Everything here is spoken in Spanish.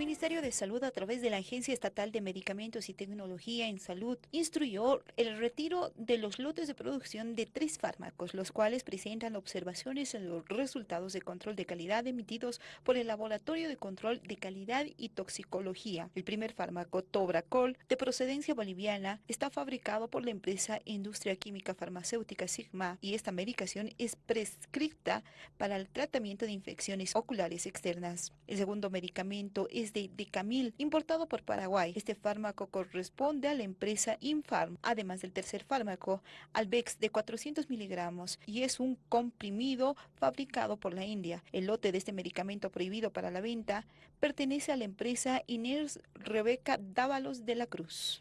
Ministerio de Salud, a través de la Agencia Estatal de Medicamentos y Tecnología en Salud, instruyó el retiro de los lotes de producción de tres fármacos, los cuales presentan observaciones en los resultados de control de calidad emitidos por el Laboratorio de Control de Calidad y Toxicología. El primer fármaco, Tobracol, de procedencia boliviana, está fabricado por la empresa Industria Química Farmacéutica Sigma y esta medicación es prescripta para el tratamiento de infecciones oculares externas. El segundo medicamento es de Decamil, importado por Paraguay. Este fármaco corresponde a la empresa Infarm, además del tercer fármaco, Albex, de 400 miligramos, y es un comprimido fabricado por la India. El lote de este medicamento prohibido para la venta pertenece a la empresa Iners Rebeca Dávalos de la Cruz.